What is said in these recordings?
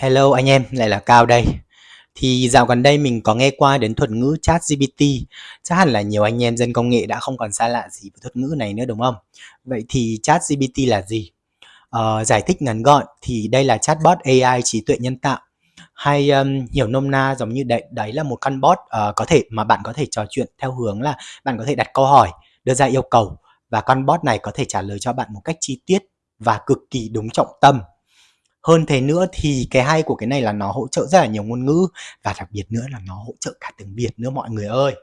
Hello anh em, lại là Cao đây. Thì dạo gần đây mình có nghe qua đến thuật ngữ Chat GPT, Chắc hẳn là nhiều anh em dân công nghệ đã không còn xa lạ gì với thuật ngữ này nữa đúng không? Vậy thì Chat GPT là gì? Ờ, giải thích ngắn gọn thì đây là chatbot AI trí tuệ nhân tạo hay um, hiểu nôm na giống như đấy đấy là một con bot uh, có thể mà bạn có thể trò chuyện theo hướng là bạn có thể đặt câu hỏi, đưa ra yêu cầu và con bot này có thể trả lời cho bạn một cách chi tiết và cực kỳ đúng trọng tâm hơn thế nữa thì cái hay của cái này là nó hỗ trợ rất là nhiều ngôn ngữ và đặc biệt nữa là nó hỗ trợ cả tiếng Việt nữa mọi người ơi.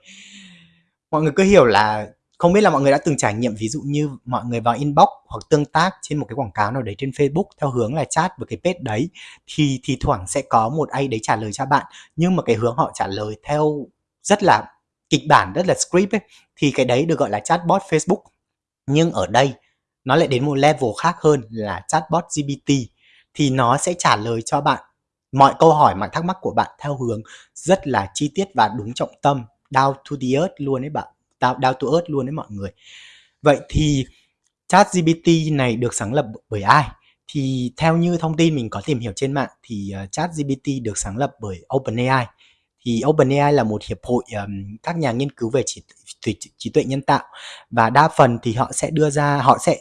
Mọi người cứ hiểu là không biết là mọi người đã từng trải nghiệm ví dụ như mọi người vào inbox hoặc tương tác trên một cái quảng cáo nào đấy trên Facebook theo hướng là chat với cái page đấy thì thì thoảng sẽ có một ai đấy trả lời cho bạn. Nhưng mà cái hướng họ trả lời theo rất là kịch bản, rất là script ấy, thì cái đấy được gọi là chatbot Facebook. Nhưng ở đây nó lại đến một level khác hơn là chatbot GPT thì nó sẽ trả lời cho bạn mọi câu hỏi mọi thắc mắc của bạn theo hướng rất là chi tiết và đúng trọng tâm. Down to the earth luôn đấy bạn. Down, down to earth luôn đấy mọi người. Vậy thì chat GPT này được sáng lập bởi ai? Thì theo như thông tin mình có tìm hiểu trên mạng thì ờ, uh, chat GPT được sáng lập bởi OpenAI. Thì OpenAI là một hiệp hội um, các nhà nghiên cứu về trí, trí, trí tuệ nhân tạo. Và đa phần thì họ sẽ đưa ra họ sẽ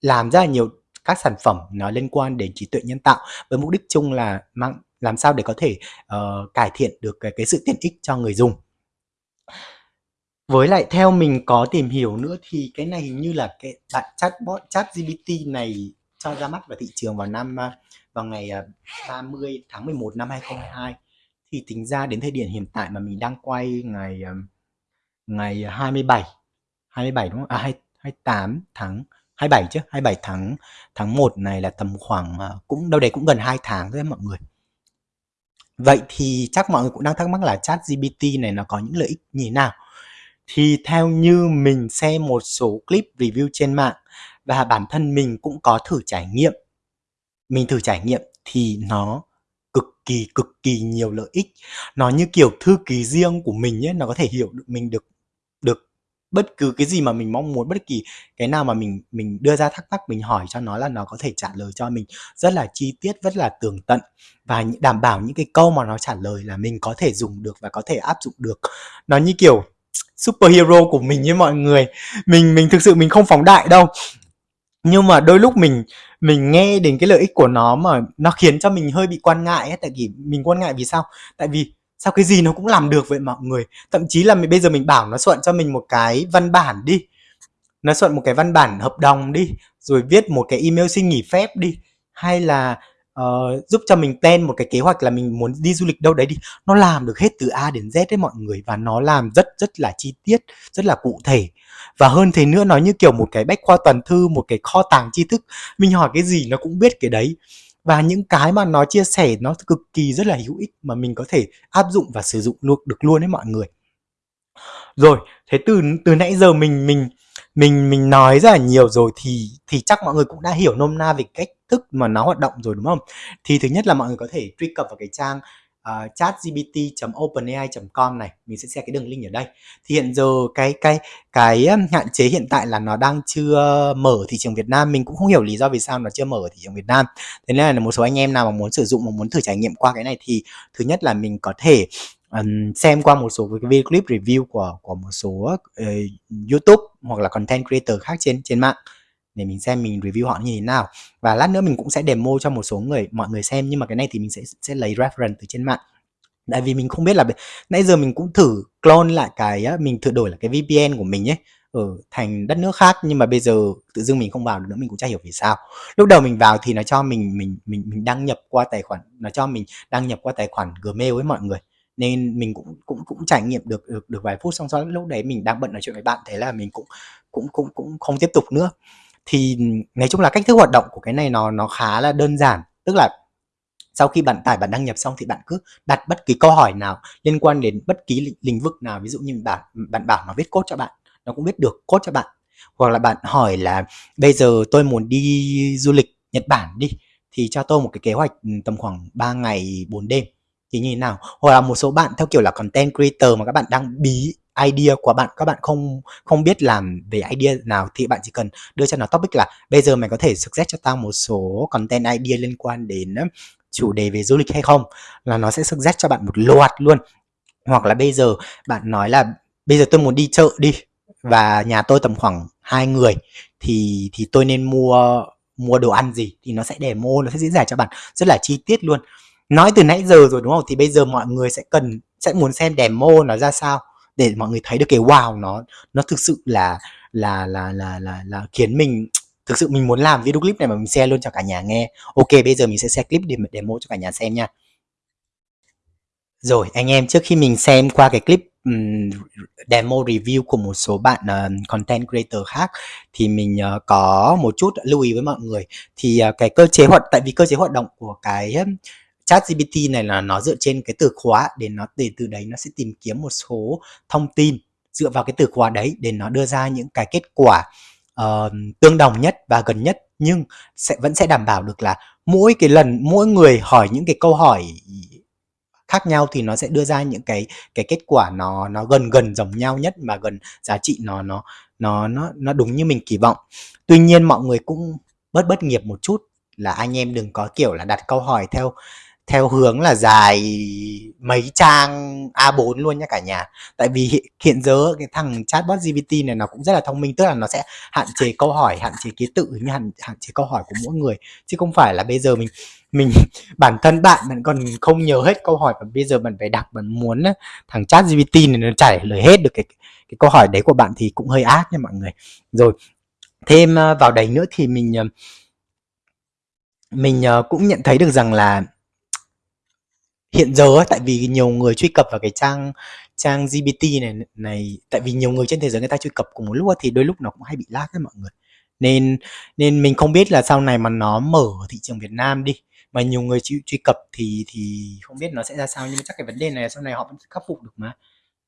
làm rất là nhiều các sản phẩm nó liên quan đến trí tuệ nhân tạo với mục đích chung là mang làm sao để có thể uh, cải thiện được cái, cái sự tiện ích cho người dùng với lại theo mình có tìm hiểu nữa thì cái này hình như là cái bạn chatbot chat GPT này cho ra mắt vào thị trường vào năm à, vào ngày à, 30 tháng 11 năm 2022 thì tính ra đến thời điểm hiện tại mà mình đang quay ngày à, ngày 27 27 đúng không? À 28 tháng 27 chứ 27 tháng tháng 1 này là tầm khoảng à, cũng đâu đấy cũng gần 2 tháng thôi mọi người. Vậy thì chắc mọi người cũng đang thắc mắc là chat GPT này nó có những lợi ích như thế nào? Thì theo như mình xem một số clip review trên mạng và bản thân mình cũng có thử trải nghiệm, mình thử trải nghiệm thì nó cực kỳ cực kỳ nhiều lợi ích. Nó như kiểu thư ký riêng của mình ấy, nó có thể hiểu được, mình được được bất cứ cái gì mà mình mong muốn, bất kỳ cái nào mà mình mình đưa ra thắc mắc, mình hỏi cho nó là nó có thể trả lời cho mình rất là chi tiết, rất là tường tận. Và đảm bảo những cái câu mà nó trả lời là mình có thể dùng được và có thể áp dụng được. Nó như kiểu superhero của mình với mọi người. Mình mình thực sự mình không phóng đại đâu. Nhưng mà đôi lúc mình mình nghe đến cái lợi ích của nó mà nó khiến cho mình hơi bị quan ngại ấy. Tại vì mình quan ngại vì sao? Tại vì sao cái gì nó cũng làm được vậy mọi người? Thậm chí là mình bây giờ mình bảo nó soạn cho mình một cái văn bản đi. Nó soạn một cái văn bản hợp đồng đi rồi viết một cái email xin nghỉ phép đi. Hay là uh, giúp cho mình tên một cái kế hoạch là mình muốn đi du lịch đâu đấy đi. Nó làm được hết từ A đến Z đấy mọi người và nó làm rất rất là chi tiết rất là cụ thể. Và hơn thế nữa nó như kiểu một cái bách khoa toàn thư một cái kho tàng tri thức. Mình hỏi cái gì nó cũng biết cái đấy và những cái mà nó chia sẻ nó cực kỳ rất là hữu ích mà mình có thể áp dụng và sử dụng luôn, được luôn đấy mọi người. Rồi, thế từ từ nãy giờ mình mình mình mình nói rất là nhiều rồi thì thì chắc mọi người cũng đã hiểu nôm na về cách thức mà nó hoạt động rồi, đúng không? Thì thứ nhất là mọi người có thể truy cập vào cái trang À, uh, chatgpt.openai.com này. Mình sẽ share cái đường link ở đây. Thì hiện giờ cái cái cái um, hạn chế hiện tại là nó đang chưa mở thị trường Việt Nam. Mình cũng không hiểu lý do vì sao nó chưa mở thị trường Việt Nam. Thế nên là một số anh em nào mà muốn sử dụng mà muốn thử trải nghiệm qua cái này thì thứ nhất là mình có thể um, xem qua một số cái video clip review của của một số uh, YouTube hoặc là content creator khác trên trên mạng để mình xem mình review họ như thế nào. Và lát nữa mình cũng sẽ demo cho một số người, mọi người xem, nhưng mà cái này thì mình sẽ sẽ lấy reference từ trên mạng. Tại vì mình không biết là nãy giờ mình cũng thử clone lại cái mình thử đổi là cái VPN của mình ấy ở ừ, thành đất nước khác, nhưng mà bây giờ tự dưng mình không vào được nữa, mình cũng chả hiểu vì sao. Lúc đầu mình vào thì nó cho mình mình mình mình đăng nhập qua tài khoản, nó cho mình đăng nhập qua tài khoản Gmail với mọi người. Nên mình cũng cũng cũng trải nghiệm được được được vài phút, xong sau lúc đấy mình đang bận nói chuyện với bạn, thế là mình cũng cũng cũng cũng không tiếp tục nữa thì nói chung là cách thức hoạt động của cái này nó nó khá là đơn giản. Tức là sau khi bạn tải, bạn đăng nhập xong thì bạn cứ đặt bất kỳ câu hỏi nào liên quan đến bất kỳ lĩnh vực nào. Ví dụ như bạn bạn bảo nó viết code cho bạn, nó cũng biết được code cho bạn. Hoặc là bạn hỏi là bây giờ tôi muốn đi du lịch Nhật Bản đi, thì cho tôi một cái kế hoạch ừ, tầm khoảng 3 ngày 4 đêm. Thì như thế nào? Hoặc là một số bạn theo kiểu là content creator mà các bạn đang bí idea của bạn, các bạn không không biết làm về idea nào thì bạn chỉ cần đưa cho nó topic là bây giờ mày có thể suggest cho tao một số content idea liên quan đến chủ đề về du lịch hay không? Là nó sẽ suggest cho bạn một loạt luôn. Hoặc là bây giờ bạn nói là bây giờ tôi muốn đi chợ đi và nhà tôi tầm khoảng hai người thì thì tôi nên mua mua đồ ăn gì thì nó sẽ demo, nó sẽ diễn giải cho bạn. Rất là chi tiết luôn. Nói từ nãy giờ rồi, đúng không? Thì bây giờ mọi người sẽ cần, sẽ muốn xem demo nó ra sao? Để mọi người thấy được cái wow nó nó thực sự là là là là là là khiến mình thực sự mình muốn làm video clip này mà mình share luôn cho cả nhà nghe. Ok bây giờ mình sẽ share clip để demo cho cả nhà xem nha. Rồi anh em trước khi mình xem qua cái clip um, demo review của một số bạn uh, content creator khác thì mình uh, có một chút lưu ý với mọi người. Thì uh, cái cơ chế hoạt tại vì cơ chế hoạt động của cái chat GPT này là nó dựa trên cái từ khóa để nó để từ đấy nó sẽ tìm kiếm một số thông tin dựa vào cái từ khóa đấy để nó đưa ra những cái kết quả uh, tương đồng nhất và gần nhất nhưng sẽ vẫn sẽ đảm bảo được là mỗi cái lần mỗi người hỏi những cái câu hỏi khác nhau thì nó sẽ đưa ra những cái cái kết quả nó nó gần gần giống nhau nhất mà gần giá trị nó nó nó nó nó đúng như mình kỳ vọng. Tuy nhiên mọi người cũng bớt bất nghiệp một chút là anh em đừng có kiểu là đặt câu hỏi theo theo hướng là dài mấy trang A4 luôn nhé cả nhà. Tại vì hiện, giờ cái thằng chatbot GPT này nó cũng rất là thông minh, tức là nó sẽ hạn chế câu hỏi, hạn chế ký tự như hạn, hạn chế câu hỏi của mỗi người chứ không phải là bây giờ mình mình bản thân bạn bạn còn không nhớ hết câu hỏi và bây giờ bạn phải đặt bạn muốn thằng chat GPT này nó trả lời hết được cái cái câu hỏi đấy của bạn thì cũng hơi ác nha mọi người. Rồi thêm ờ, vào đấy nữa thì mình ờ, mình ờ, cũng nhận thấy được rằng là hiện giờ ấy, tại vì nhiều người truy cập vào cái trang trang GPT này này tại vì nhiều người trên thế giới người ta truy cập cùng một lúc thì đôi lúc nó cũng hay bị lag đấy mọi người. Nên nên mình không biết là sau này mà nó mở thị trường Việt Nam đi mà nhiều người truy, truy cập thì thì không biết nó sẽ ra sao nhưng chắc cái vấn đề này sau này họ vẫn khắc phục được mà.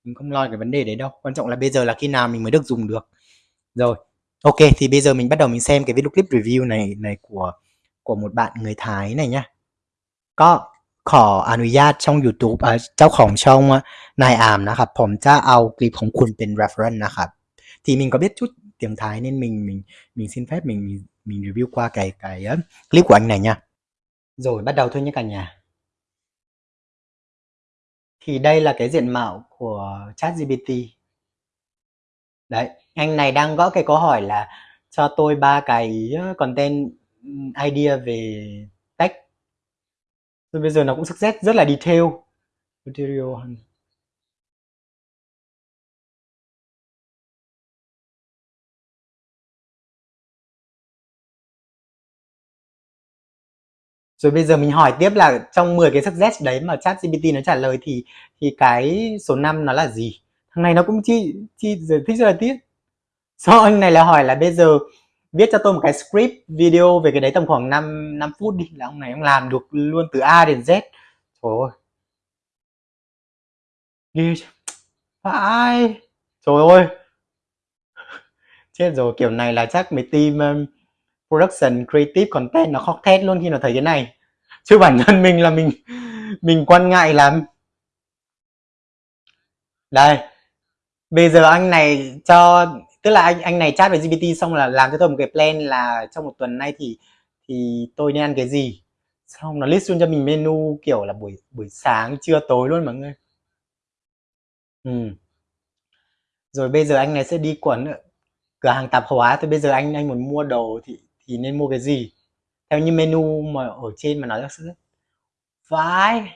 Mình không lo cái vấn đề đấy đâu quan trọng là bây giờ là khi nào mình mới được dùng được. Rồi ok thì bây giờ mình bắt đầu mình xem cái video clip review này này của của một bạn người Thái này nhá. Có. ขออนุญาตช่อง YouTube เจ้าของช่องนายอามนะครับ ผมจะเอาคลิปของคุณเป็น reference นะครับ thì mình có biết chút tiếng Thái nên mình mình mình xin phép mình mình review qua cái cái clip của anh này nha. Rồi bắt đầu thôi nhé cả nhà. Thì đây là cái diện mạo của ChatGPT. Đấy, anh này đang gõ cái câu hỏi là cho tôi ba cái content idea về rồi bây giờ nó cũng success, rất là detail. Material. Rồi bây giờ mình hỏi tiếp là trong 10 cái success đấy mà chat GPT nó trả lời thì thì cái số 5 nó là gì? Thằng này nó cũng chi chi giải thích rất là tiếc. Sau anh này là hỏi là bây giờ viết cho tôi một cái script video về cái đấy tầm khoảng 5 5 phút đi là ông này ông làm được luôn từ A đến Z. Trời ơi. Ghê phải. Trời ơi. Chết rồi kiểu này là chắc mấy team um, production creative content nó khóc thét luôn khi nó thấy cái này. Chứ bản thân mình là mình mình quan ngại lắm. Đây. Bây giờ anh này cho tức là anh anh này chat với GPT xong là làm cho tôi một cái plan là trong một tuần nay thì thì tôi nên ăn cái gì. Xong nó list luôn cho mình menu kiểu là buổi buổi sáng, trưa, tối luôn mọi người. Ừ. rồi bây giờ anh này sẽ đi quẩn cửa hàng tạp hóa, thì bây giờ anh anh muốn mua đồ thì thì nên mua cái gì? Theo như menu mà ở trên mà nói ra sự vãi.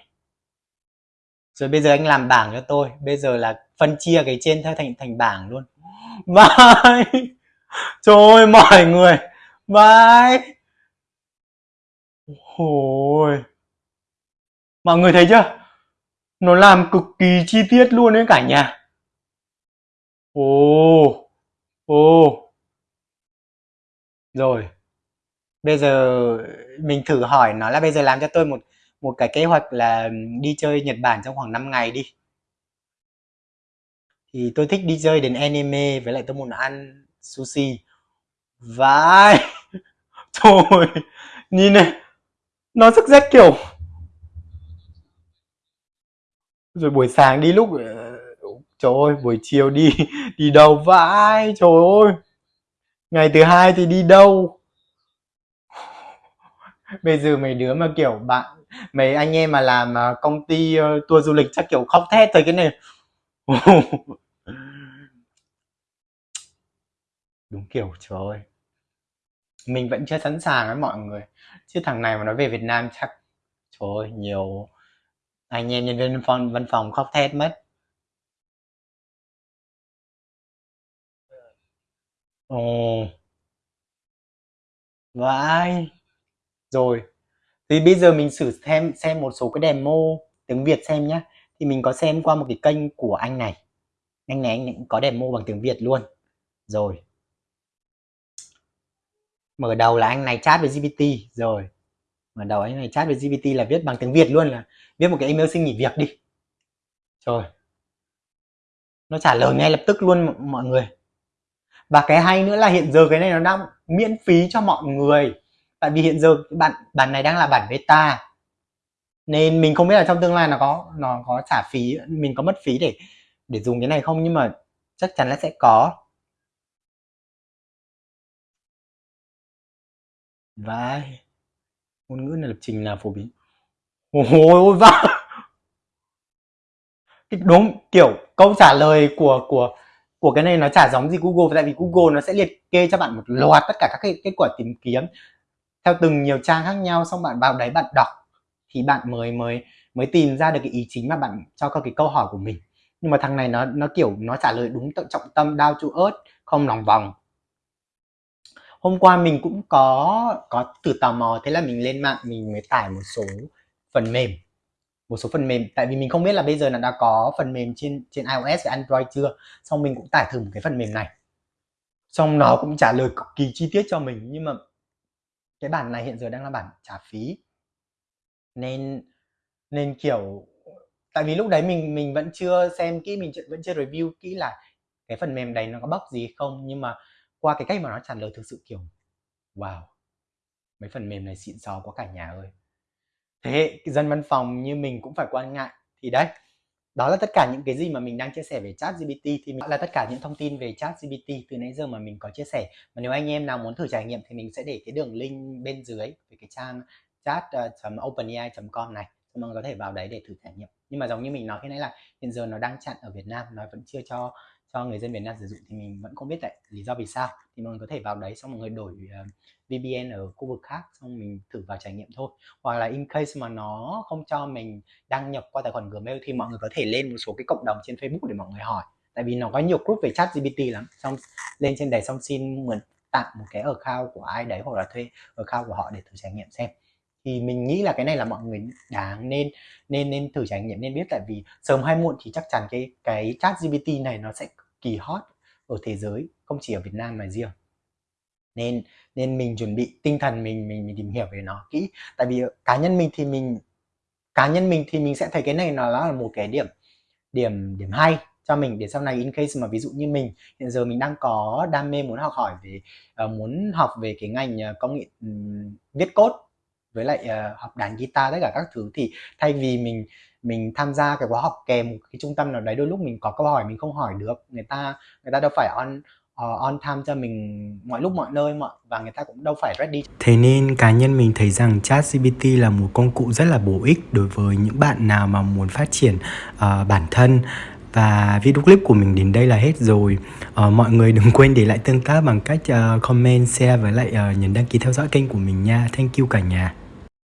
Rồi bây giờ anh làm bảng cho tôi. Bây giờ là phân chia cái trên theo thành thành bảng luôn. Bye. Trời ơi mọi người. Bye. Ôi. Mọi người thấy chưa? Nó làm cực kỳ chi tiết luôn đấy cả nhà. Ồ. Ồ. Rồi. Bây giờ mình thử hỏi nó là bây giờ làm cho tôi một một cái kế hoạch là đi chơi Nhật Bản trong khoảng 5 ngày đi thì tôi thích đi chơi đến anime với lại tôi muốn ăn sushi. Vãi! Trời nhìn này nó rất rét kiểu. Rồi buổi sáng đi lúc ờ, trời ơi buổi chiều đi đi đâu? Vãi trời ơi. Ngày thứ hai thì đi đâu? Bây giờ mấy đứa mà kiểu bạn Mấy anh em mà làm, ờ, công ty, ờ, tour du lịch chắc, kiểu, khóc thét thôi cái này. Đúng kiểu, trời ơi. Mình vẫn chưa sẵn sàng với mọi người, chứ thằng này mà nó về Việt Nam chắc trời ơi, nhiều anh em nhân viên văn phòng văn phòng khóc thét mất. Ồ. Vãi! Rồi, thì bây giờ mình thử xem xem một số cái demo tiếng Việt xem nhá. Thì mình có xem qua một cái kênh của anh này, anh này anh này cũng có demo bằng tiếng Việt luôn. Rồi. Mở đầu là anh này chat với GPT, rồi. Mở đầu anh này chat với GPT là viết bằng tiếng Việt luôn là viết một cái email xin nghỉ việc đi. Rồi. Nó trả lời ngay lập tức luôn mọi người. Và cái hay nữa là hiện giờ cái này nó đang miễn phí cho mọi người. Tại vì hiện giờ bản bản này đang là bản beta. Nên mình không biết là trong tương lai nó có nó có trả phí, mình có mất phí để để dùng cái này không nhưng mà chắc chắn là sẽ có. Vai Ngôn ngữ này lập trình là phổ biến? Ôi ôi vãi! Đúng, kiểu câu trả lời của của của cái này nó chả giống gì Google tại vì Google nó sẽ liệt kê cho bạn một loạt tất cả các cái kết quả tìm kiếm theo từng nhiều trang khác nhau xong bạn vào đấy bạn đọc thì bạn mới mới mới tìm ra được cái ý chính mà bạn cho các cái câu hỏi của mình nhưng mà thằng này nó nó kiểu nó trả lời đúng tận trọng tâm đau chu ớt không lòng vòng hôm qua mình cũng có có từ tò mò, thế là mình lên mạng, mình mới tải một số phần mềm. Một số phần mềm, tại vì mình không biết là bây giờ là đã có phần mềm trên trên iOS và Android chưa. Xong mình cũng tải thử một cái phần mềm này. Xong nó cũng trả lời cực kỳ chi tiết cho mình, nhưng mà cái bản này hiện giờ đang là bản trả phí. Nên nên kiểu, tại vì lúc đấy mình mình vẫn chưa xem kỹ, mình vẫn chưa review kỹ là cái phần mềm đấy nó có bóc gì không. Nhưng mà qua cái cách mà nó trả lời thực sự, kiểu, wow, mấy phần mềm này xịn sò quá cả nhà ơi. Thế dân văn phòng như mình cũng phải quan ngại. Thì đấy, đó là tất cả những cái gì mà mình đang chia sẻ về chat GPT thì mình, là tất cả những thông tin về chat GPT từ nãy giờ mà mình có chia sẻ. Mà nếu anh em nào muốn thử trải nghiệm thì mình sẽ để cái đường link bên dưới về cái trang chat.openai.com ờ, này. Mọi người có thể vào đấy để thử trải nghiệm. Nhưng mà giống như mình nói khi nãy là hiện giờ nó đang chặn ở Việt Nam, nó vẫn chưa cho cho người dân Việt Nam sử dụng thì mình vẫn không biết tại lý do vì sao. Thì mọi người có thể vào đấy xong mọi người đổi ờ, uh, VPN ở khu vực khác xong mình thử vào trải nghiệm thôi. Hoặc là in case mà nó không cho mình đăng nhập qua tài khoản Gmail thì mọi người có thể lên một số cái cộng đồng trên Facebook để mọi người hỏi. Tại vì nó có nhiều group về chat GPT lắm. Xong lên trên đấy xong xin mượn tặng một cái ở khao của ai đấy hoặc là thuê ở khao của họ để thử trải nghiệm xem thì mình nghĩ là cái này là mọi người đáng nên nên nên thử trải nghiệm nên biết. Tại vì sớm hay muộn thì chắc chắn cái cái chat GPT này nó sẽ kỳ hot ở thế giới không chỉ ở Việt Nam mà riêng. Nên nên mình chuẩn bị tinh thần mình mình mình tìm hiểu về nó kỹ. Tại vì cá nhân mình thì mình cá nhân mình thì mình sẽ thấy cái này nó là một cái điểm điểm điểm hay cho mình để sau này in case mà ví dụ như mình hiện giờ mình đang có đam mê muốn học hỏi về uh, muốn học về cái ngành ờ, công nghệ um, viết code với lại uh, học đàn guitar tất cả các thứ. Thì thay vì mình mình tham gia cái khóa học kèm một cái trung tâm nào đấy đôi lúc mình có câu hỏi mình không hỏi được người ta người ta đâu phải on uh, on time cho mình mọi lúc mọi nơi mọi và người ta cũng đâu phải ready. Thế nên cá nhân mình thấy rằng chat GPT là một công cụ rất là bổ ích đối với những bạn nào mà muốn phát triển uh, bản thân và video clip của mình đến đây là hết rồi. Uh, mọi người đừng quên để lại tương tác bằng cách uh, comment share với lại uh, nhấn đăng ký theo dõi kênh của mình nha. Thank you cả nhà.